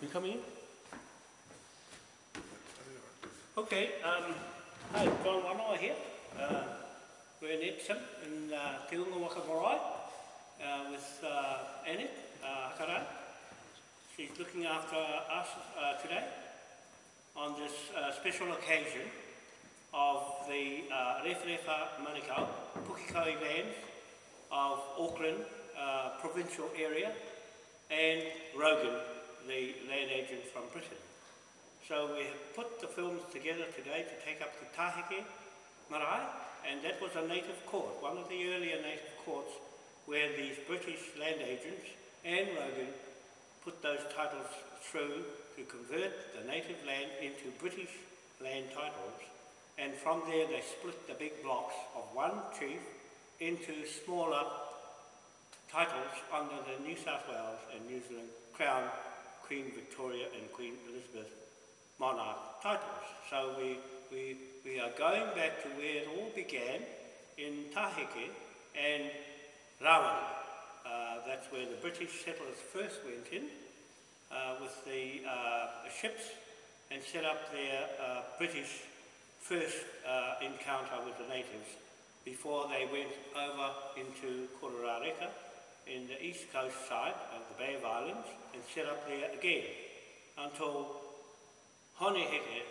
You coming in? Okay, um, hi, John Wanoa here. Uh, we're in Epsom in uh, Te Unga Waka Marae uh, with uh, Anik uh. She's looking after us uh, today on this uh, special occasion of the uh, Rewharewha Manukau, Pukekohe lands of Auckland uh, provincial area and Rogan, the land agent from Britain. So we have put the films together today to take up the Tahike Marae, and that was a native court, one of the earlier native courts where these British land agents and Rogan put those titles through to convert the native land into British land titles, and from there they split the big blocks of one chief into smaller titles under the New South Wales and New Zealand Crown, Queen Victoria and Queen Elizabeth monarch titles. So we, we, we are going back to where it all began in Taheke and Rawana. Uh, that's where the British settlers first went in uh, with the uh, ships and set up their uh, British first uh, encounter with the natives before they went over into Kororareka in the east coast side of the Bay of Islands and set up there again until Honeheke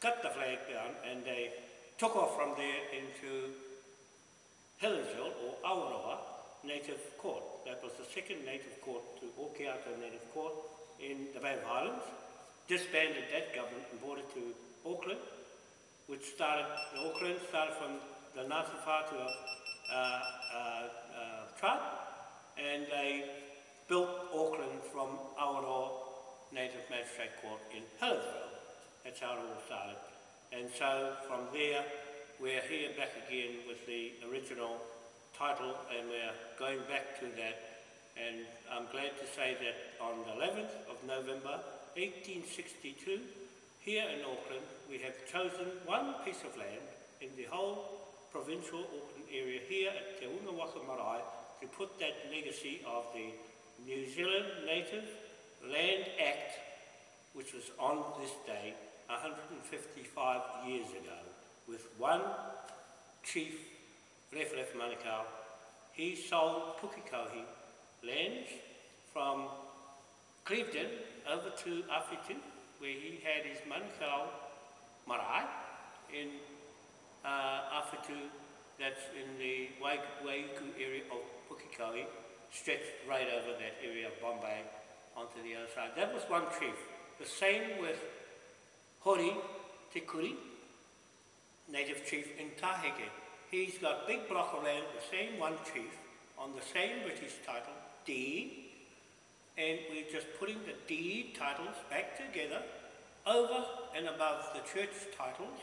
cut the flag down and they took off from there into Helensville or Awaroa Native Court. That was the second native court to Okeato Native Court in the Bay of Islands. Disbanded that government and brought it to Auckland, which started, Auckland started from the Ngāti Whātua uh, uh, uh, tribe, and they built Auckland from Awaroa Cafe Court in Helensville. That's how it all started. And so from there, we're here back again with the original title, and we're going back to that. And I'm glad to say that on the 11th of November, 1862, here in Auckland, we have chosen one piece of land in the whole provincial Auckland area here at Te Unga Waka Marae to put that legacy of the New Zealand Native Land Act, which was on this day 155 years ago, with one chief, Rewharewha Manukau. He sold Pukekohe lands from Clevedon over to Awhitu, where he had his Manukau marae in uh, that's in the Waiuku area of Pukekohe, stretched right over that area of Bombay onto the other side. That was one chief. The same with Hori Te Kuri, native chief in Taheke. He's got big block of land, the same one chief, on the same British title, deed, and we're just putting the deed titles back together over and above the church titles,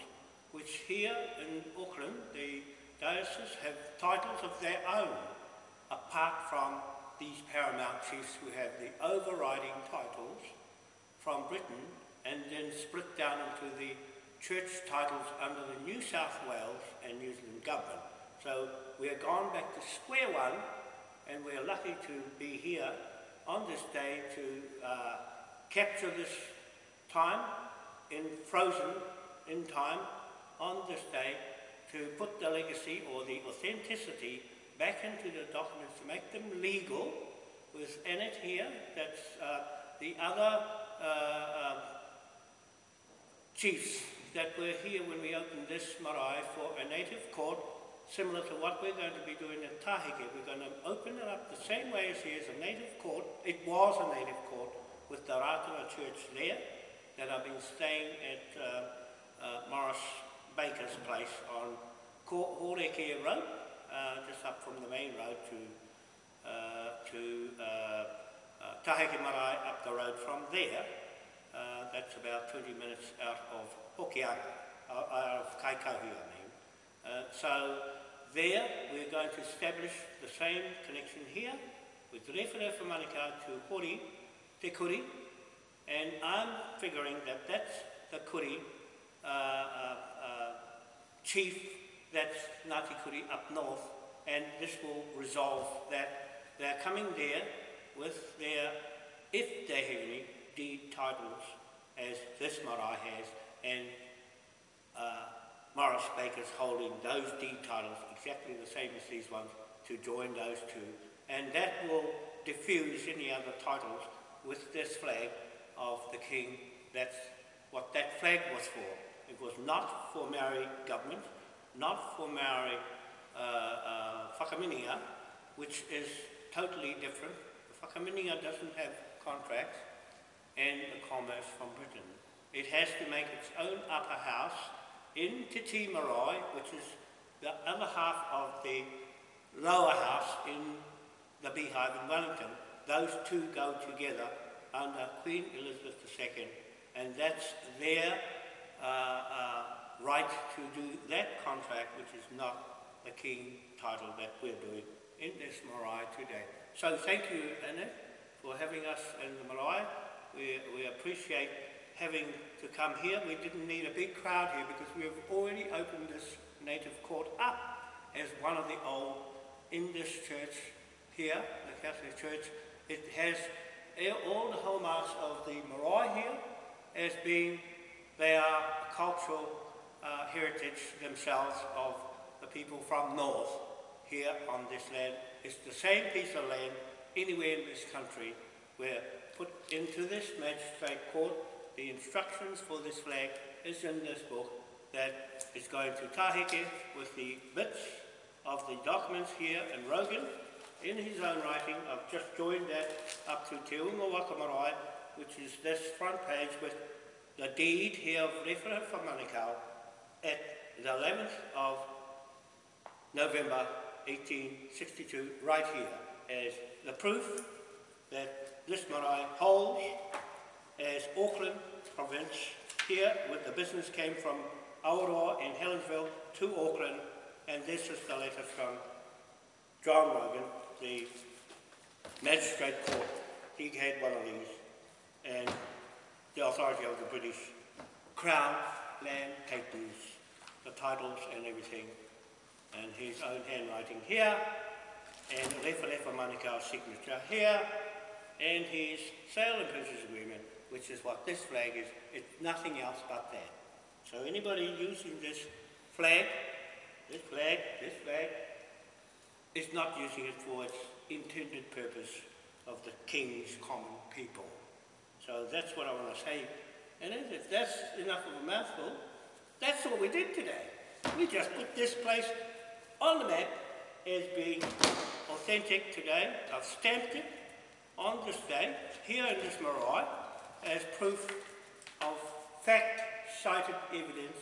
which here in Auckland, the diocese have titles of their own, apart from these paramount chiefs who have the overriding titles from Britain and then split down into the church titles under the New South Wales and New Zealand government. So we are gone back to square one and we're lucky to be here on this day to uh, capture this time in frozen in time on this day to put the legacy or the authenticity back into the documents to make them legal with Annette here, that's uh, the other uh, uh, chiefs that were here when we opened this marae for a native court similar to what we're going to be doing at Tahike. We're going to open it up the same way as here a native court. It was a native court with the Ratua Church there that I've been staying at uh, uh, Morris Baker's place on Horekea Road, uh, just up from the main road to, uh, Marae up the road from there. Uh, that's about 20 minutes out of Hokianga, out of Kaikohe, I mean. Uh, so there we're going to establish the same connection here with Rewharewha Manukau to Hori, Te Kuri, and I'm figuring that that's the Kuri uh, uh, uh, chief, that's Ngāti Kuri up north, and this will resolve that. They're coming there with their, if they have any, deed as this marae has, and uh, Morris Baker's holding those deed titles exactly the same as these ones to join those two. And that will diffuse any other titles with this flag of the King. That's what that flag was for. It was not for Maori government, not for Maori uh, uh, whakamininga, which is totally different. The whakamininga doesn't have contracts and the commerce from Britain. It has to make its own upper house in Marae, which is the other half of the lower house in the Beehive in Wellington. Those two go together under Queen Elizabeth II, and that's their uh, uh, right to do that contract, which is not the King title that we're doing in this marae today. So thank you, Annette, for having us in the marae. We, we appreciate having to come here. We didn't need a big crowd here because we have already opened this native court up as one of the old in this church here, the Catholic Church. It has all the hallmarks of the marae here as being they are cultural uh, heritage themselves of the people from north here on this land. It's the same piece of land anywhere in this country where put into this magistrate court the instructions for this flag is in this book that is going to Taheke with the bits of the documents here and Rogan in his own writing. I've just joined that up to Te Unga Waka Marae, which is this front page with the deed here of Rewhara for Manukau at the 11th of November 1862, right here, as the proof that this marae holds as Auckland province here, with the business came from Aotearoa in Helensville to Auckland, and this is the letter from John Rogan, the magistrate court. He had one of these, and the authority of the British Crown land papers, the titles and everything, and his own handwriting here, and the Rewharewha Manukau's signature here, and his sale and purchase agreement, which is what this flag is. It's nothing else but that. So anybody using this flag, this flag, this flag, is not using it for its intended purpose of the King's common people. So that's what I want to say. And if that's enough of a mouthful, that's what we did today. We just put this place on the map as being authentic today. I've stamped it on this day, here in this marae, as proof of fact-cited evidence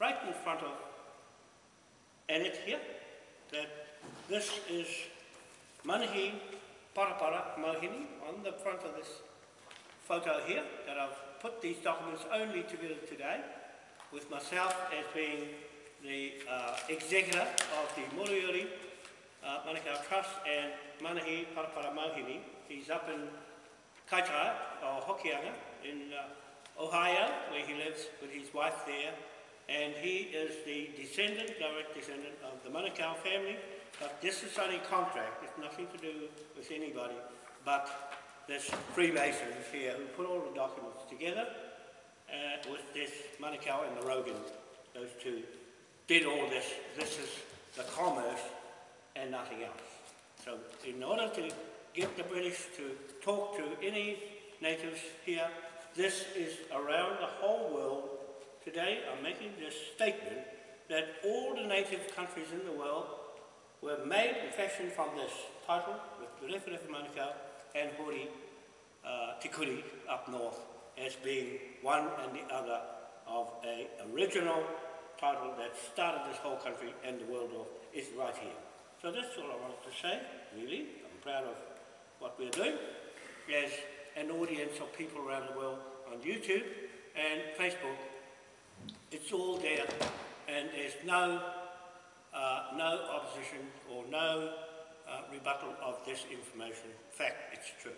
right in front of Annette here, that this is Manahi Parapara Mohini on the front of this photo here that I've put these documents only together today with myself as being the uh, executor of the Moriori uh, Manukau Trust and Manahi Parapara Mohini. He's up in Kaitaia, or Hokianga, in uh, Ohio, where he lives with his wife there. And he is the descendant, direct descendant of the Manukau family. But this is only contract, it's nothing to do with anybody. But this Freemasons here who put all the documents together uh, with this Manukau and the Rogan, those two, did all this. This is the commerce and nothing else. So in order to get the British to talk to any natives here, this is around the whole world. Today I'm making this statement that all the native countries in the world were made and fashioned from this title with the Rewharewha Manukau and Hori uh, Te Kuri up north as being one and the other of a original title that started this whole country and the world off is right here. So that's all I wanted to say, really. I'm proud of what we're doing as an audience of people around the world on YouTube and Facebook. It's all there and there's no, uh, no opposition or no uh, rebuttal of this information. In fact, it's true.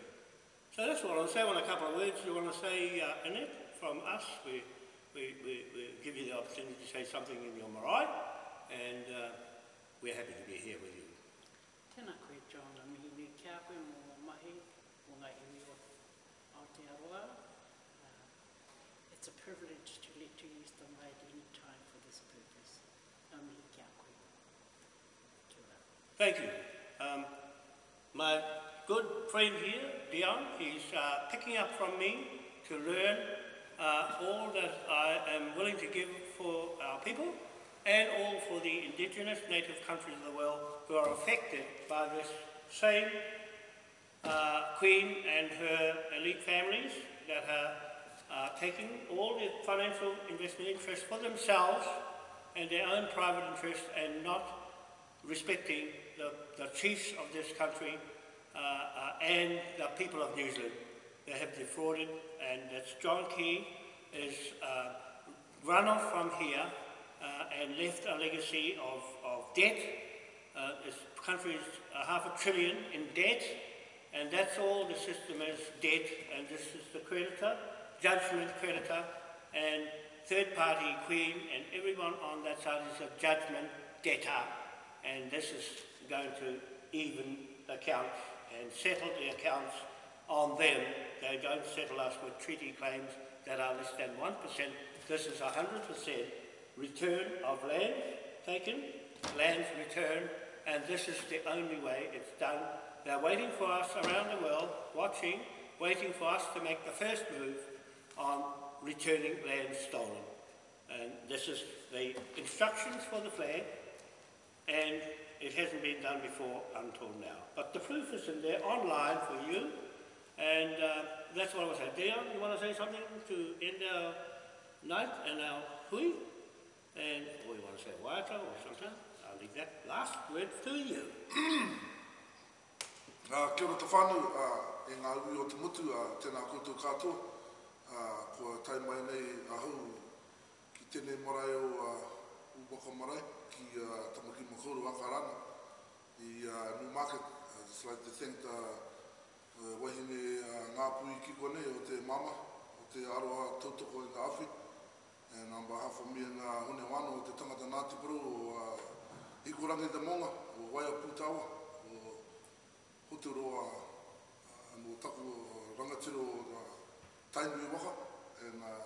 So that's what I'll say. I want a couple of words you want to say, uh, Annette, from us. We, we, we, we give you the opportunity to say something in your marae, and uh, we're happy to be here with you. Tēnā koe, John, a mihi me kia koe mō mahi, mō ngā iwi o Aotearoa. Uh, e privilege to let you use the at any time for this purpose. Ngā mihi kia koe. Thank you. Um, my good friend here, Dion, he's uh, picking up from me to learn uh, all that I am willing to give for our people and all for the indigenous native countries of the world who are affected by this same uh, queen and her elite families that are uh, taking all the financial investment interests for themselves and their own private interests and not respecting the, the chiefs of this country uh, uh, and the people of New Zealand. They have defrauded, and that's John Key is uh, run off from here uh, and left a legacy of, of debt. Uh, this country is half a trillion in debt, and that's all the system is debt, and this is the creditor, judgment creditor, and third party queen, and everyone on that side is a judgment debtor, and this is going to even accounts and settle the accounts on them. They don't settle us with treaty claims that are less than 1%. This is 100% return of land taken, lands returned, and this is the only way it's done. They're waiting for us around the world, watching, waiting for us to make the first move on returning land stolen. And this is the instructions for the flag, and it hasn't been done before until now. But the proof is in there online for you, and uh, that's what I was saying. Dion, you want to say something to end our night and our hui? And, or you want to say waiata or something? I'll leave that last word to you. Uh, kia ora te whānau, uh, e ngā ui o te mutu, uh, tēnā koutou katoa, uh, kua tai mai nei ahau ki tēnei marae o uh, Ubaka Marae, ki uh, Tamaki Makauru Akarana, i uh, Newmarket. I'd just like to thank the uh, wahine ngā pui ki kone o te mama, o te aroha tautoko i ngā awhi. And on behalf of me and uh, Hune Wano, o te tangata Ngāti Puru, o uh, Ikurangi te Monga, o Waia Pūtawa, o hotu roa uh, no taku rangatiro o uh, tainui waka, and uh,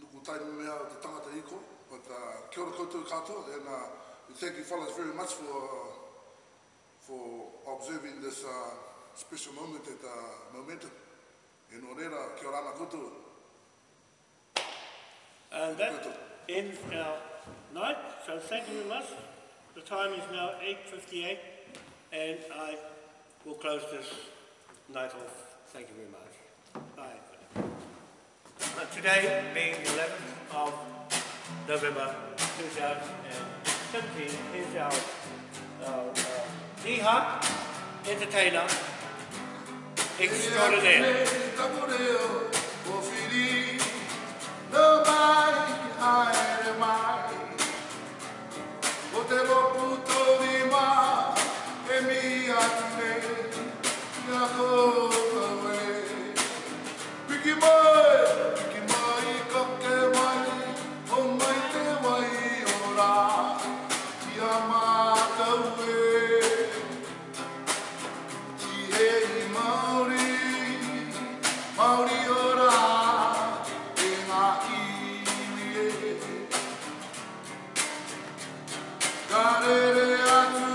nuku tainui mea o te tangata iko, but uh, kia ora koutou katoa, and uh, we thank you fellas very much for uh, for observing this uh, special moment at uh, Momentum. No reira, kia ora ana koutou. And that ends our night, so thank you very much. The time is now 8.58 and I will close this night off. Thank you very much. Bye. And today being the 11th of November 2017 is our, our uh, Tiha Entertainer Extraordinaire. Nobody hired my. What they Karere atu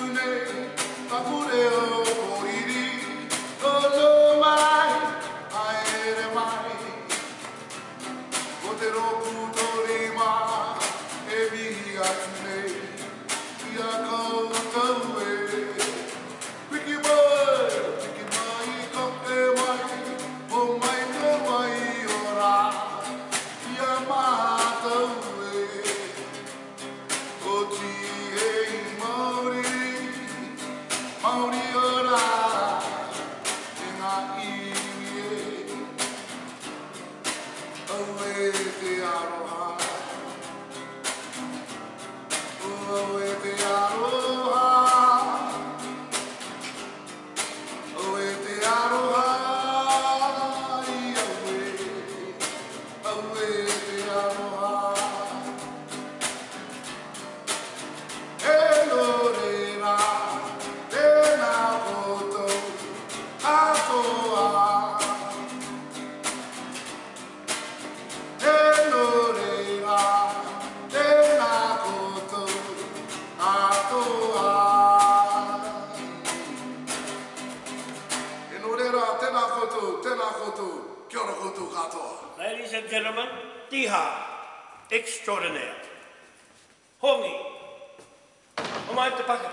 O mai te pakata.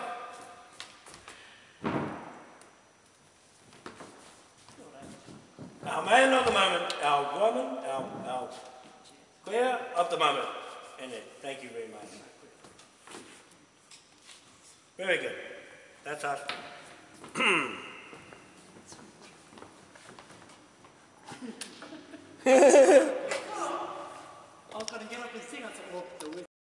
Our man of the moment, our woman, our, our queer of the moment. And thank you very much. Very good. That's us.